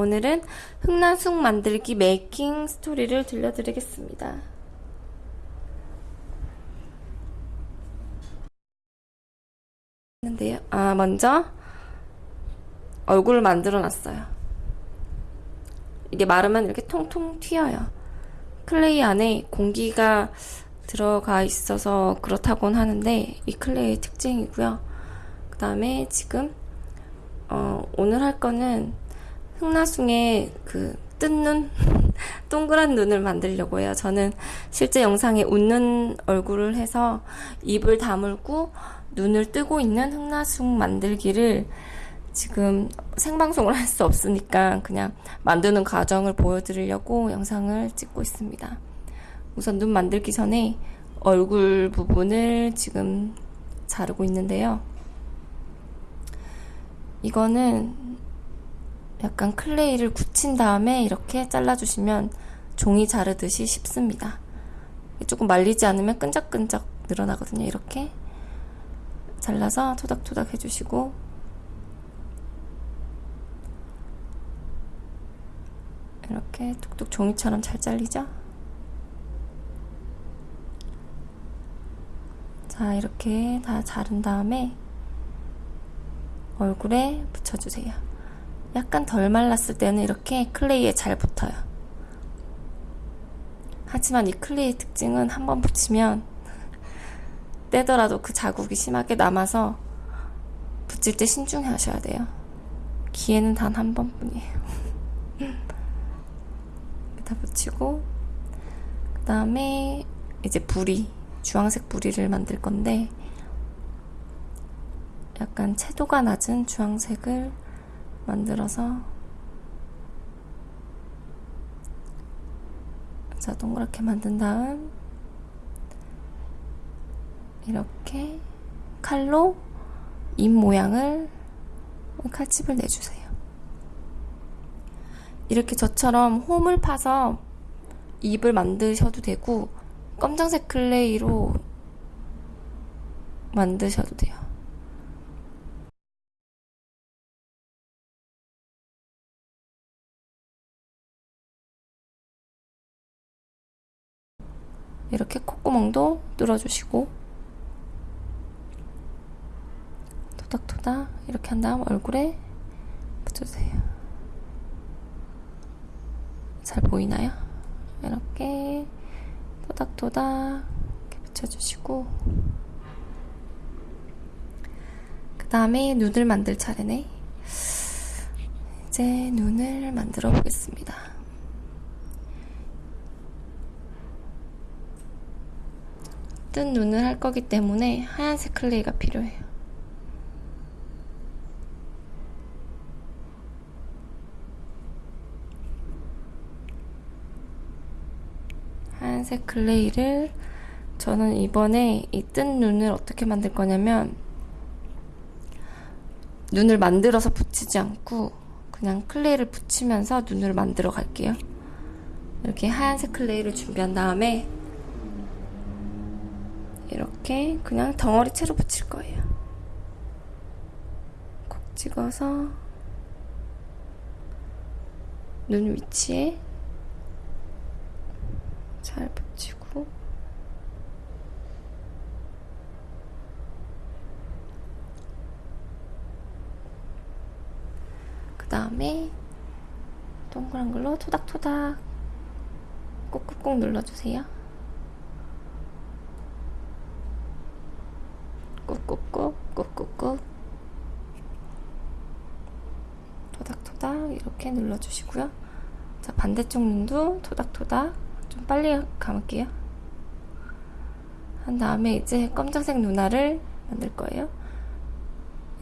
오늘은 흑나숙 만들기 making 스토리를 들려드리겠습니다. 는데요. 아, 먼저 얼굴을 만들어 놨어요. 이게 마르면 이렇게 통통 튀어요. clay 안에 공기가 들어가 있어서 그렇다곤 하는데 이 clay의 특징이고요. 그 다음에 지금 어, 오늘 할 거는 흑나숭의 그 뜬눈 동그란 눈을 만들려고 해요. 저는 실제 영상에 웃는 얼굴을 해서 입을 다물고 눈을 뜨고 있는 흑나숭 만들기를 지금 생방송을 할 수 없으니까 그냥 만드는 과정을 보여드리려고 영상을 찍고 있습니다. 우선 눈 만들기 전에 얼굴 부분을 지금 자르고 있는데요. 이거는 약간 클레이를 굳힌 다음에 이렇게 잘라주시면 종이 자르듯이 쉽습니다. 조금 말리지 않으면 끈적끈적 늘어나거든요. 이렇게 잘라서 토닥토닥 해주시고 이렇게 툭툭 종이처럼 잘 잘리죠? 자 이렇게 다 자른 다음에 얼굴에 붙여주세요. 약간 덜 말랐을 때는 이렇게 클레이에 잘 붙어요. 하지만 이 클레이 특징은 한번 붙이면 떼더라도 그 자국이 심하게 남아서 붙일 때 신중히 하셔야 돼요. 기회는 단 한 번뿐이에요. 다 붙이고 그 다음에 이제 부리 주황색 부리를 만들 건데 약간 채도가 낮은 주황색을 만들어서 자 동그랗게 만든 다음 이렇게 칼로 입 모양을 칼집을 내주세요. 이렇게 저처럼 홈을 파서 입을 만드셔도 되고 검정색 clay로 만드셔도 돼요. 이렇게 콧구멍도 뚫어주시고 토닥토닥 이렇게 한 다음 얼굴에 붙여주세요. 잘 보이나요? 이렇게 토닥토닥 이렇게 붙여주시고 그 다음에 눈을 만들 차례네 이제 눈을 만들어 보겠습니다 뜬 눈을 할 거기 때문에 하얀색 클레이가 필요해요 하얀색 클레이를 저는 이번에 이 뜬 눈을 어떻게 만들 거냐면 눈을 만들어서 붙이지 않고 그냥 클레이를 붙이면서 눈을 만들어 갈게요. 이렇게 하얀색 클레이를 준비한 다음에 이렇게 그냥 덩어리 채로 붙일 거예요. 콕 찍어서 눈 위치에 잘 붙이고 그 다음에 동그란 걸로 토닥토닥 꾹꾹꾹 눌러주세요. 꾹꾹꾹 꾹꾹꾹 토닥토닥 이렇게 눌러주시고요. 자 반대쪽 눈도 토닥토닥 좀 빨리 감을게요. 한 다음에 이제 검정색 눈알을 만들 거예요.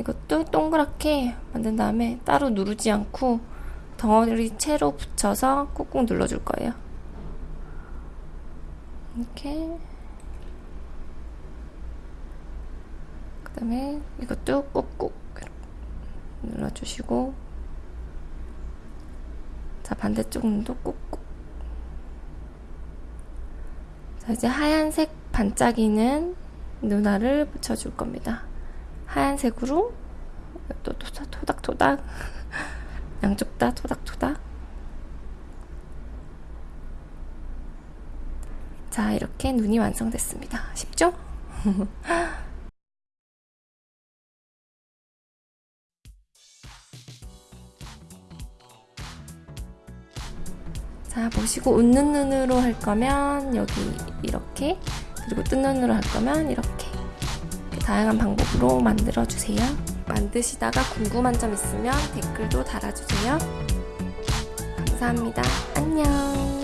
이것도 동그랗게 만든 다음에 따로 누르지 않고 덩어리 채로 붙여서 꾹꾹 눌러줄 거예요. 이렇게 그 다음에 이것도 꾹꾹 눌러주시고 자 반대쪽 눈도 꾹꾹 자 이제 하얀색 반짝이는 눈알을 붙여줄 겁니다. 하얀색으로 또 토닥토닥 양쪽 다 토닥토닥. 자, 이렇게 눈이 완성됐습니다. 쉽죠? 자, 보시고 웃는 눈으로 할 거면 여기 이렇게 그리고 뜬 눈으로 할 거면 이렇게 다양한 방법으로 만들어 주세요. 만드시다가 궁금한 점 있으면 댓글도 달아주세요. 감사합니다. 안녕.